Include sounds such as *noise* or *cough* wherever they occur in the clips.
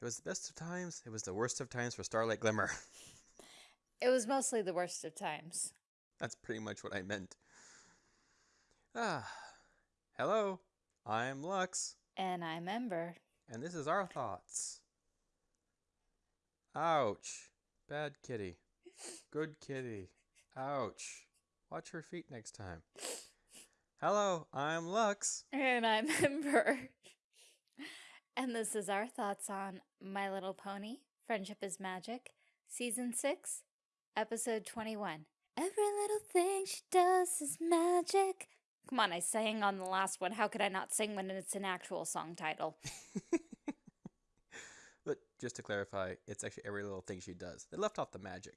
It was the best of times. It was the worst of times for Starlight Glimmer. *laughs* It was mostly the worst of times. That's pretty much what I meant. Ah, hello. I'm Lux, And I'm Ember. and this is our thoughts. Ouch. Bad kitty. Good kitty. Ouch. Watch her feet next time. Hello, I'm Lux. And I'm *laughs* Ember. And this is our thoughts on My Little Pony, Friendship is Magic, Season 6, Episode 21. Every little thing she does is magic. Come on, I sang on the last one. How could I not sing when it's an actual song title? *laughs* but just to clarify, it's actually every little thing she does. They left off the magic,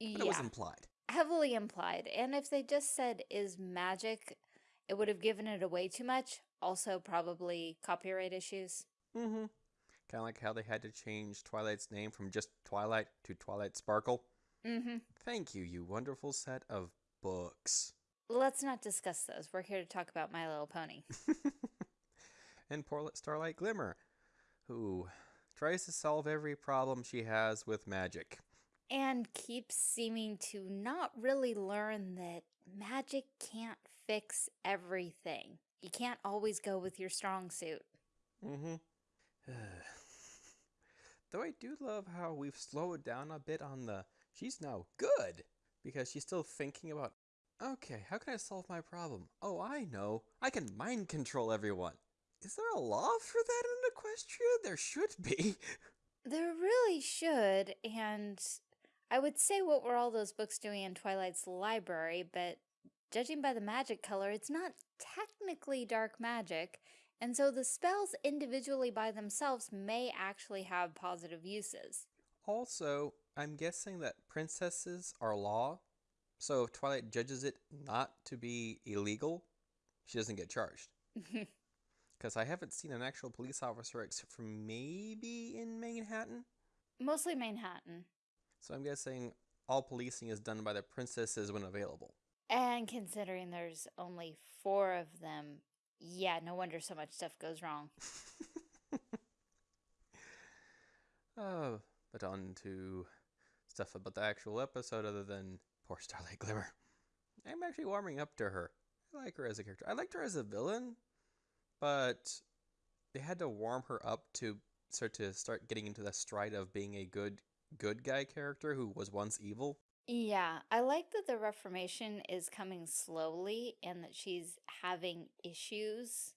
but yeah, it was implied. heavily implied. And if they just said is magic, it would have given it away too much. Also, probably copyright issues. Mm-hmm. Kind of like how they had to change Twilight's name from just Twilight to Twilight Sparkle. Mm-hmm. Thank you, you wonderful set of books. Let's not discuss those. We're here to talk about My Little Pony. *laughs* and poor Starlight Glimmer, who tries to solve every problem she has with magic. and keeps seeming to not really learn that magic can't fix everything. You can't always go with your strong suit. Mm-hmm. *sighs* Though I do love how we've slowed down a bit on the she's now good because she's still thinking about okay, how can I solve my problem? Oh, I know. I can mind control everyone. Is there a law for that in Equestria? There should be. *laughs* There really should, and I would say what were all those books doing in Twilight's library, but judging by the magic color, it's not technically dark magic, and so the spells individually by themselves may actually have positive uses. Also, I'm guessing that princesses are law, so if Twilight judges it not to be illegal, she doesn't get charged. *laughs* Because I haven't seen an actual police officer except for maybe in Manhattan. Mostly Manhattan. So I'm guessing all policing is done by the princesses when available. And considering there's only four of them, yeah, no wonder so much stuff goes wrong. oh, *laughs* but on to stuff about the actual episode other than poor Starlight Glimmer. I'm actually warming up to her. I like her as a character. I liked her as a villain, but they had to warm her up to start to start getting into the stride of being a good good guy character who was once evil. Yeah, I like that the Reformation is coming slowly and that she's having issues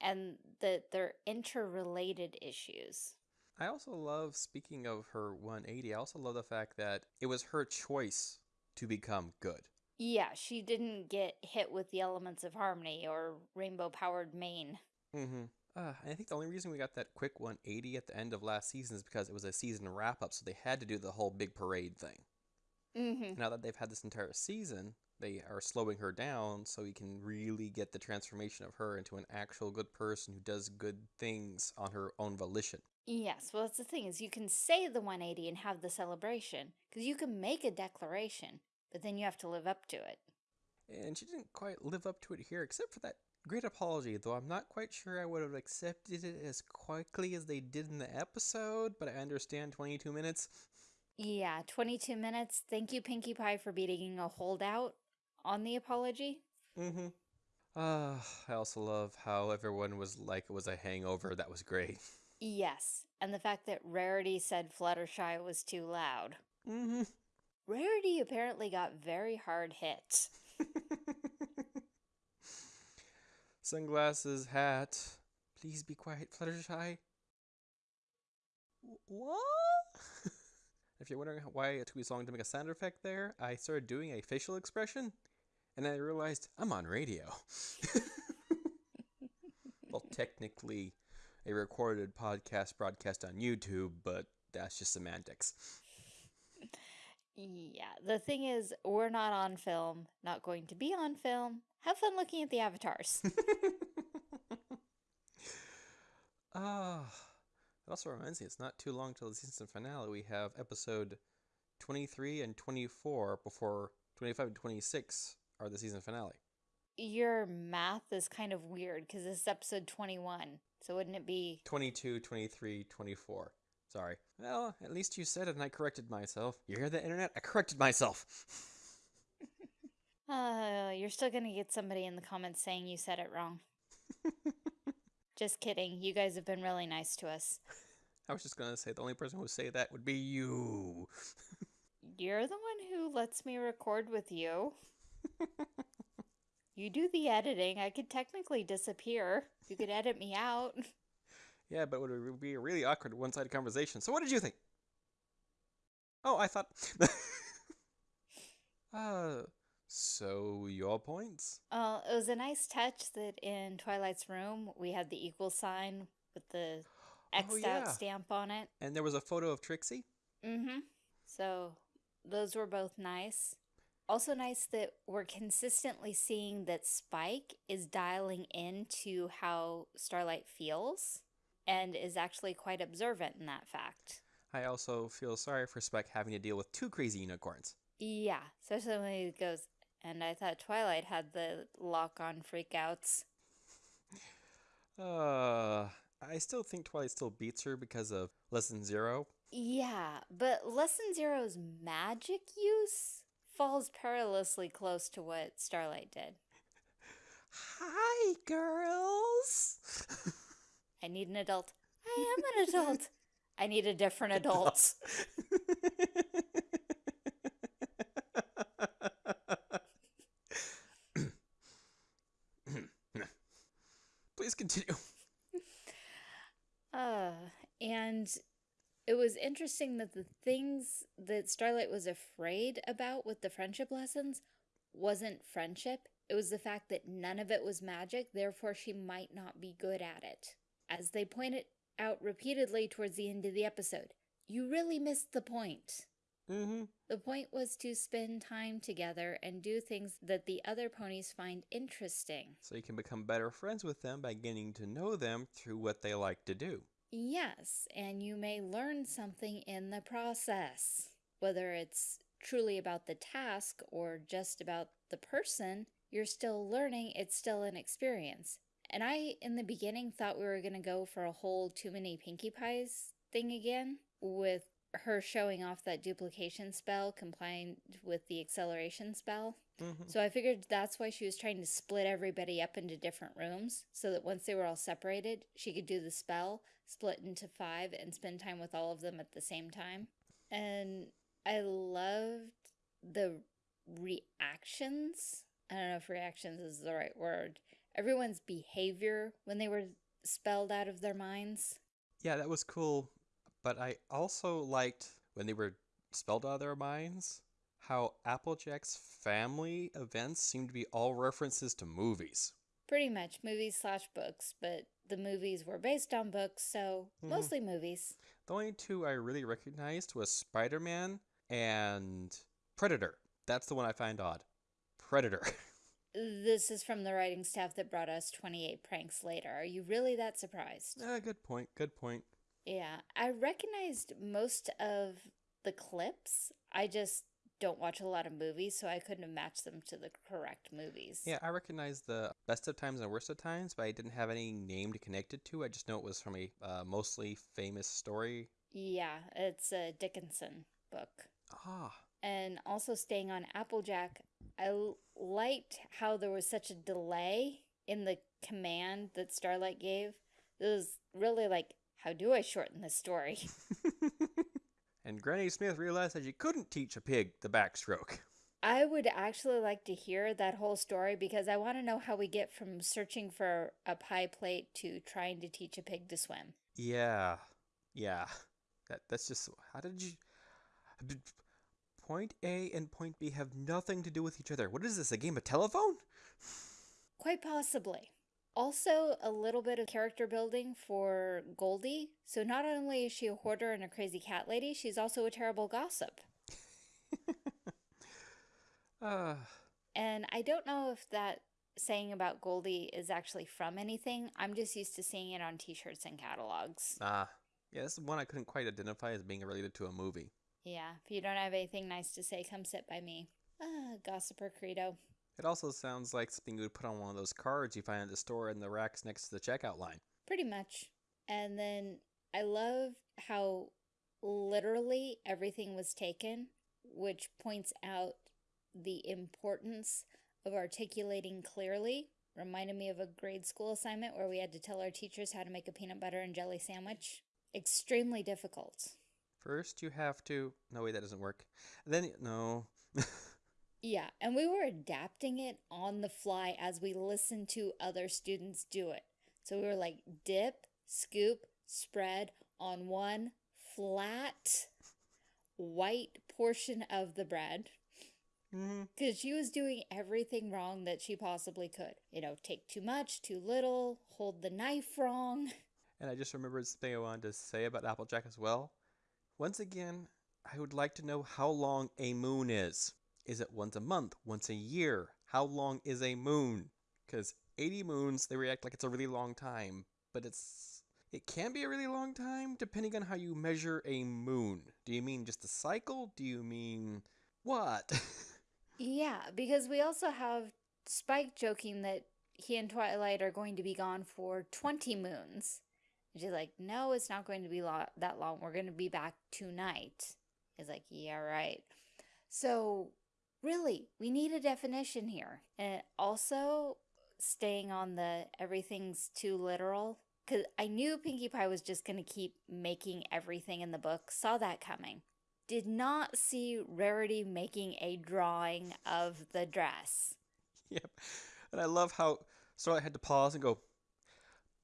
and that they're interrelated issues. I also love, speaking of her 180, I also love the fact that it was her choice to become good. Yeah, she didn't get hit with the elements of harmony or rainbow powered mane. Mm-hmm. Uh, I think the only reason we got that quick 180 at the end of last season is because it was a season wrap up, so they had to do the whole big parade thing. Mm-hmm. Now that they've had this entire season, they are slowing her down so we can really get the transformation of her into an actual good person who does good things on her own volition. Yes, well, that's the thing is you can say the 180 and have the celebration because you can make a declaration, but then you have to live up to it. And she didn't quite live up to it here, except for that great apology, though I'm not quite sure I would have accepted it as quickly as they did in the episode, but I understand 22 minutes. Yeah, 22 minutes. Thank you, Pinkie Pie, for beating a holdout on the apology. Mm-hmm. Uh, I also love how everyone was like it was a hangover. That was great. Yes, and the fact that Rarity said Fluttershy was too loud. Mm-hmm. Rarity apparently got very hard hit. *laughs* Sunglasses, hat. Please be quiet, Fluttershy. Wh- What? *laughs* if you're wondering why it took me so long to make a sound effect there, I started doing a facial expression, and I realized I'm on radio. *laughs* well, technically, a recorded podcast broadcast on YouTube, but that's just semantics. Yeah, the thing is, we're not on film, not going to be on film. Have fun looking at the avatars. *laughs* Ah, it also reminds me it's not too long till the season finale. We have episode 23 and 24 before 25 and 26 are the season finale. Your math is kind of weird because this is episode 21. So wouldn't it be 22, 23, 24. Sorry. Well, at least you said it and I corrected myself. You hear the internet? I corrected myself. *laughs* Uh, you're still gonna get somebody in the comments saying you said it wrong. *laughs* Just kidding. You guys have been really nice to us. *laughs* I was just gonna say the only person who would say that would be you. *laughs* You're the one who lets me record with you. *laughs* You do the editing. I could technically disappear. You could edit me out. yeah, but it would be a really awkward one-sided conversation. So what did you think? Oh, I thought. uh, so your points? Uh, it was a nice touch that in Twilight's room we had the equal sign with the X'd Oh, yeah. out stamp on it. And there was a photo of Trixie. Mm-hmm. So those were both nice. Also nice that we're consistently seeing that Spike is dialing into how Starlight feels and is actually quite observant in that fact. I also feel sorry for Spike having to deal with two crazy unicorns. Yeah, especially when he goes, and I thought Twilight had the lock-on freakouts. Uh, I still think Twilight still beats her because of Lesson Zero. Yeah, but Lesson Zero's magic use falls perilously close to what Starlight did. Hi, girls. I need an adult. I am an adult. I need a different adult. *laughs* Please continue. Uh, and it was interesting that the things that Starlight was afraid about with the friendship lessons wasn't friendship. It was the fact that none of it was magic, therefore she might not be good at it. As they pointed out repeatedly towards the end of the episode, you really missed the point. Mm-hmm. The point was to spend time together and do things that the other ponies find interesting. So you can become better friends with them by getting to know them through what they like to do. Yes, and you may learn something in the process. Whether it's truly about the task or just about the person, you're still learning, it's still an experience. And I, in the beginning, thought we were going to go for a whole too many Pinkie Pies thing again, with her showing off that duplication spell combined with the acceleration spell. Mm-hmm. So I figured that's why she was trying to split everybody up into different rooms so that once they were all separated, she could do the spell, split into five, and spend time with all of them at the same time. And I loved the reactions. I don't know if reactions is the right word. Everyone's behavior when they were spelled out of their minds. Yeah, that was cool. But I also liked when they were spelled out of their minds how Applejack's family events seem to be all references to movies. Pretty much movies slash books, but the movies were based on books, so Mhm. mostly movies. The only two I really recognized was Spider Man and Predator. That's the one I find odd. Predator. *laughs* This is from the writing staff that brought us 28 pranks later. Are you really that surprised? Ah, good point. Good point. Yeah, I recognized most of the clips. I just don't watch a lot of movies, so I couldn't have matched them to the correct movies. Yeah, I recognize the best of times and worst of times, but I didn't have any name to connect it to. I just know it was from a uh, mostly famous story. Yeah, it's a Dickinson book. Ah, And also staying on Applejack, I l- liked how there was such a delay in the command that Starlight gave. It was really like, how do I shorten this story? *laughs* and Granny Smith realized that she couldn't teach a pig the backstroke. I would actually like to hear that whole story because I want to know how we get from searching for a pie plate to trying to teach a pig to swim. Yeah, yeah. That that's just how did you? Point A and point B have nothing to do with each other. What is this? A game of telephone? Quite possibly. Also, a little bit of character building for Goldie. So, not only is she a hoarder and a crazy cat lady, she's also a terrible gossip. Uh, *laughs* And I don't know if that saying about Goldie is actually from anything. I'm just used to seeing it on t shirts and catalogs. ah, yeah. This is one I couldn't quite identify as being related to a movie. Yeah, if you don't have anything nice to say, come sit by me. Ah, gossiper credo. It also sounds like something you would put on one of those cards you find at the store in the racks next to the checkout line. Pretty much. And then I love how literally everything was taken, which points out the importance of articulating clearly. Reminded me of a grade school assignment where we had to tell our teachers how to make a peanut butter and jelly sandwich. Extremely difficult. First, you have to. No, wait, that doesn't work. Then, no. *laughs* Yeah, and we were adapting it on the fly as we listened to other students do it. So we were like dip, scoop, spread on one flat white portion of the bread. Mm-hmm. Because she was doing everything wrong that she possibly could. You know, take too much, too little, hold the knife wrong. And I just remembered something I wanted to say about Applejack as well. Once again, I would like to know how long a moon is. Is it once a month, once a year? How long is a moon? Because 80 moons, they react like it's a really long time, but it's. It can be a really long time depending on how you measure a moon. Do you mean just a cycle? Do you mean what? *laughs* Yeah, because we also have Spike joking that he and Twilight are going to be gone for 20 moons. And she's like, no, it's not going to be lo that long. We're going to be back tonight. He's like, yeah, right. So, really, we need a definition here. And also, staying on the everything's too literal, because I knew Pinkie Pie was just going to keep making everything in the book, saw that coming. Did not see Rarity making a drawing of the dress. *laughs* yep. And I love how Starlight had to pause and go,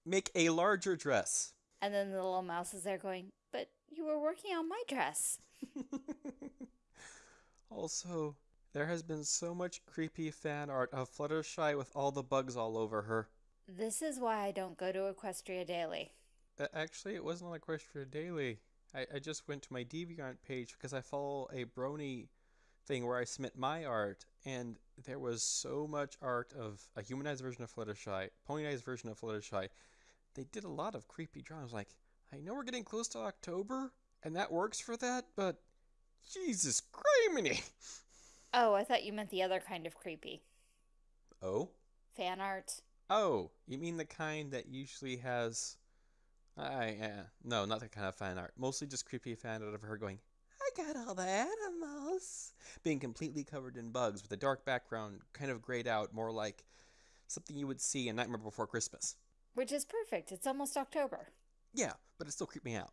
make a larger dress. And then the little mouse is there going, but you were working on my dress. *laughs* also, there has been so much creepy fan art of Fluttershy with all the bugs all over her. This is why I don't go to Equestria Daily. Uh, Actually, it wasn't on Equestria Daily. I, I just went to my DeviantArt page because I follow a Brony thing where I submit my art, and there was so much art of a humanized version of Fluttershy, ponyized version of Fluttershy. They did a lot of creepy drawings. Like, I know we're getting close to October, and that works for that, but Jesus criminy! *laughs* Oh, I thought you meant the other kind of creepy. Oh? Fan art. Oh, you mean the kind that usually has. I uh, no, not that kind of fan art. Mostly just creepy fan art of her going, "I got all the animals," being completely covered in bugs with a dark background, kind of grayed out, more like something you would see in Nightmare Before Christmas. Which is perfect. It's almost October. Yeah, but it still creeped me out.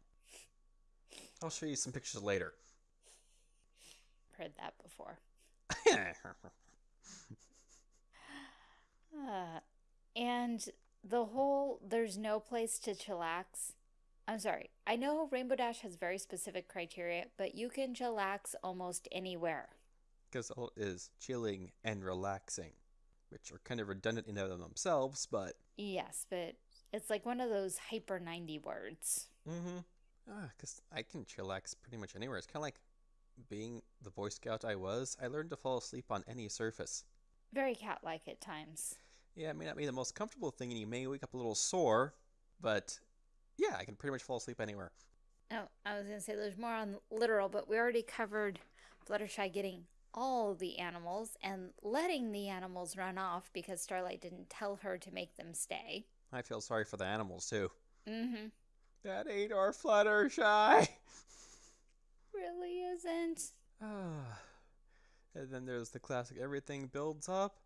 I'll show you some pictures later. Heard that before. *laughs* Uh, and the whole there's no place to chillax. I'm sorry. I know Rainbow Dash has very specific criteria, but you can chillax almost anywhere. Because all is chilling and relaxing, which are kind of redundant in and of themselves, but Yes, but it's like one of those hyper 90 words. Mm-hmm. Ah, because I can chillax pretty much anywhere. It's kind of like being the Boy Scout I was. I learned to fall asleep on any surface. Very cat like at times. Yeah, it may not be the most comfortable thing, and you may wake up a little sore, but yeah, I can pretty much fall asleep anywhere. Oh, I was going to say there's more on literal, but we already covered Fluttershy getting all the animals and letting the animals run off because Starlight didn't tell her to make them stay. I feel sorry for the animals too. Mm-hmm. That ain't our Fluttershy. *laughs* Isn't. Ah. and then there's the classic everything builds up.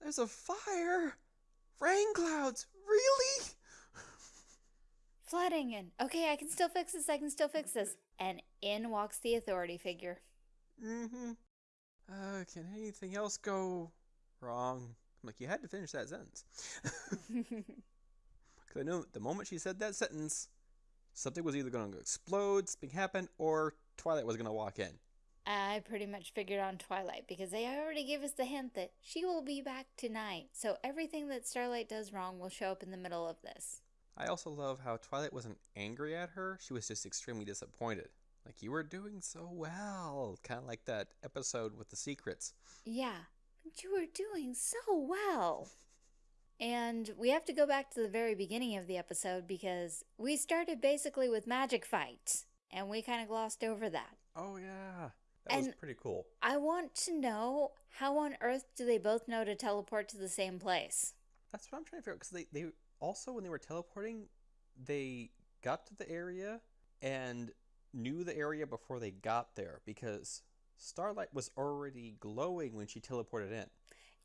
There's a fire! Rain clouds! Really? Flooding and okay, I can still fix this, I can still fix this. And in walks the authority figure. Mm-hmm. Uh, can anything else go wrong? I'm like, you had to finish that sentence. *laughs* Because I know the moment she said that sentence, something was either going to explode, something happened, or Twilight was going to walk in. I pretty much figured on Twilight because they already gave us the hint that she will be back tonight. So everything that Starlight does wrong will show up in the middle of this. I also love how Twilight wasn't angry at her, she was just extremely disappointed. Like, you were doing so well. Kind of like that episode with the secrets. Yeah, but you were doing so well. And we have to go back to the very beginning of the episode because we started basically with magic fights and we kind of glossed over that. Oh, yeah. That was pretty cool. I want to know how on earth do they both know to teleport to the same place? That's what I'm trying to figure out. Because they, they also, when they were teleporting, they got to the area and knew the area before they got there because Starlight was already glowing when she teleported in.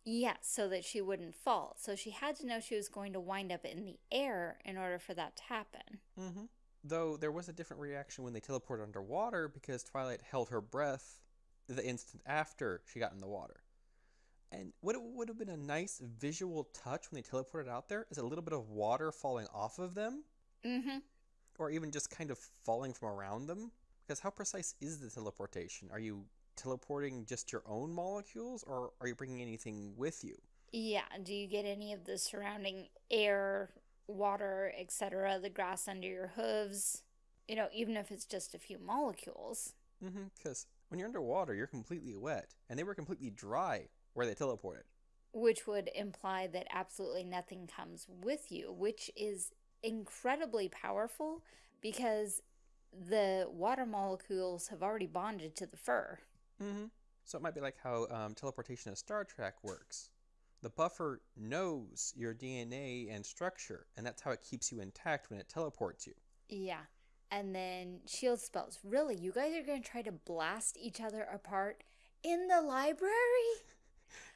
Yeah, so that she wouldn't fall. So she had to know she was going to wind up in the air in order for that to happen. Mm-hmm. Though there was a different reaction when they teleported underwater because Twilight held her breath the instant after she got in the water. And what it would have been a nice visual touch when they teleported out there is a little bit of water falling off of them, Mm-hmm. or even just kind of falling from around them. Because how precise is the teleportation? Are you teleporting just your own molecules, or are you bringing anything with you? Yeah, do you get any of the surrounding air, water, etc., the grass under your hooves? You know, even if it's just a few molecules. Mm-hmm. Because when you're underwater, you're completely wet, and they were completely dry where they teleported. Which would imply that absolutely nothing comes with you, which is incredibly powerful because the water molecules have already bonded to the fur. Mm-hmm. So it might be like how um, teleportation in Star Trek works. The buffer knows your DNA and structure, and that's how it keeps you intact when it teleports you. Yeah. And then shield spells. Really, you guys are going to try to blast each other apart in the library? *laughs*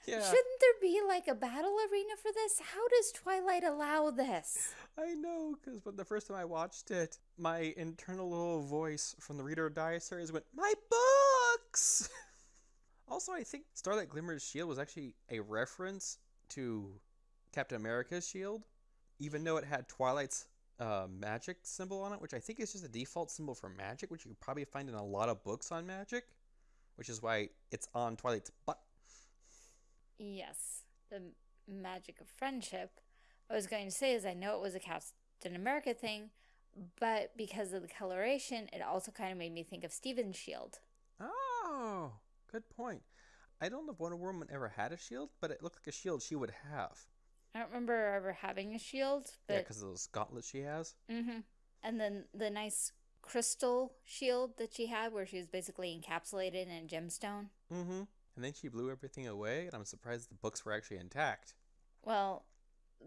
Yeah, Shouldn't there be like a battle arena for this? How does Twilight allow this? I know, because when the first time I watched it, my internal little voice from the Reader Diary series went, "My books." *laughs* also, I think Starlight Glimmer's shield was actually a reference to Captain America's shield, even though it had Twilight's uh, magic symbol on it, which I think is just a default symbol for magic, which you probably find in a lot of books on magic, which is why it's on Twilight's butt. Yes, the magic of friendship. I was going to say is I know it was a Captain America thing, but because of the coloration, it also kind of made me think of Steven's shield. Oh, good point. I don't know if Wonder Woman ever had a shield, but it looked like a shield she would have. I don't remember ever having a shield, Yeah, because of those gauntlets she has. Mm-hmm. and then the nice crystal shield that she had, where she was basically encapsulated in a gemstone. Mm-hmm. And then she blew everything away, and I'm surprised the books were actually intact. Well,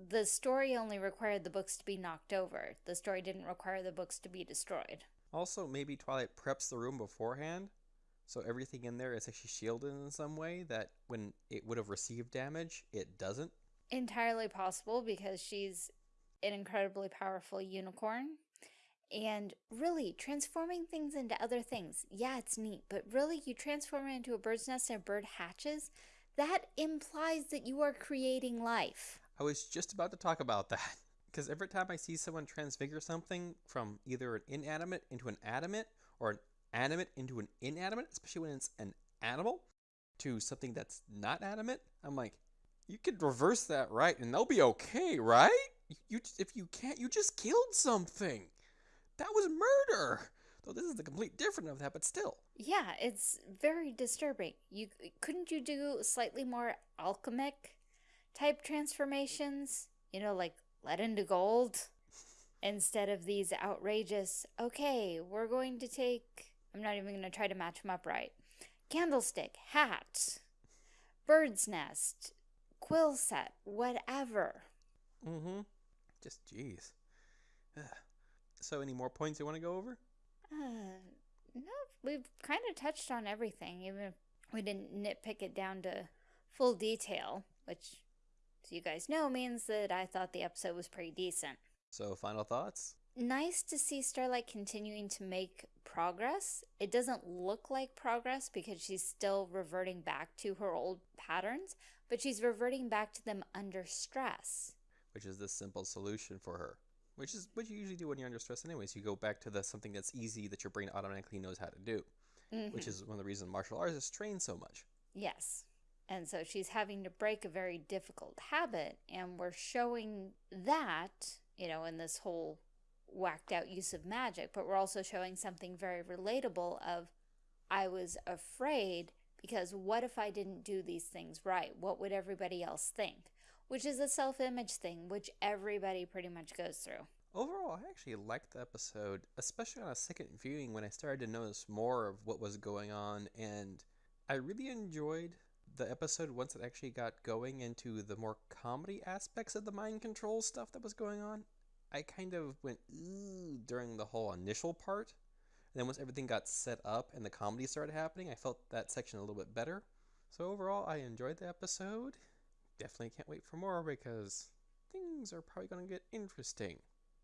the story only required the books to be knocked over. The story didn't require the books to be destroyed. Also, maybe Twilight preps the room beforehand, so everything in there is actually shielded in some way that when it would have received damage, it doesn't. Entirely possible because she's an incredibly powerful unicorn. And really, transforming things into other things, yeah, it's neat, but really, you transform it into a bird's nest and a bird hatches, that implies that you are creating life. I was just about to talk about that. *laughs* Because every time I see someone transfigure something from either an inanimate into an animate, or an animate into an inanimate, especially when it's an animal, to something that's not animate, I'm like, you could reverse that right and they'll be okay, right? You, if you can't, you just killed something. That was murder. Though this is the complete different of that, but still. Yeah, it's very disturbing. You couldn't you do slightly more alchemic type transformations? You know, like lead into gold *laughs* instead of these outrageous, okay, we're going to take I'm not even going to try to match them up right. Candlestick, hat, bird's nest, quill set, whatever. Mm-hmm. Just jeez. So, any more points you want to go over? Uh, no, we've kind of touched on everything, even if we didn't nitpick it down to full detail, which, as you guys know, means that I thought the episode was pretty decent. So, final thoughts? Nice to see Starlight continuing to make progress. It doesn't look like progress because she's still reverting back to her old patterns, but she's reverting back to them under stress. Which is the simple solution for her. Which is what you usually do when you're under stress, anyways. You go back to the something that's easy that your brain automatically knows how to do. Which Mhm. is one of the reasons martial arts is trained so much. Yes. And so she's having to break a very difficult habit, and we're showing that, you know, in this whole whacked out use of magic, but we're also showing something very relatable of I was afraid because what if I didn't do these things right? What would everybody else think? Which is a self-image thing which everybody pretty much goes through. Overall, I actually liked the episode, especially on a second viewing when I started to notice more of what was going on. And I really enjoyed the episode once it actually got going into the more comedy aspects of the mind control stuff that was going on. I kind of went ooh during the whole initial part. And then once everything got set up and the comedy started happening, I felt that section a little bit better. So overall, I enjoyed the episode. Definitely can't wait for more because things are probably going to get interesting.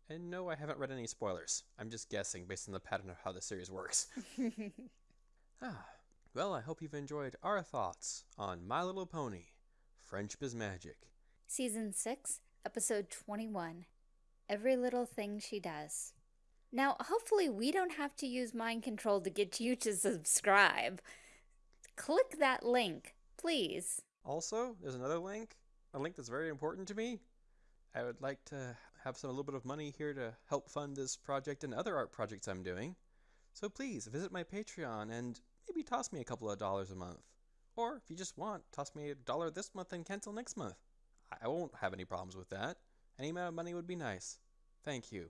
And no, I haven't read any spoilers. I'm just guessing based on the pattern of how the series works. *laughs* ah, well, I hope you've enjoyed our thoughts on My Little Pony Friendship is Magic. Season 6, Episode 21 Every Little Thing She Does. Now, hopefully, we don't have to use mind control to get you to subscribe. Click that link, please. Also, there's another link, a link that's very important to me. I would like to have some a little bit of money here to help fund this project and other art projects I'm doing. So please visit my Patreon and maybe toss me a couple of dollars a month. Or if you just want, toss me a dollar this month and cancel next month. I won't have any problems with that. Any amount of money would be nice. Thank you.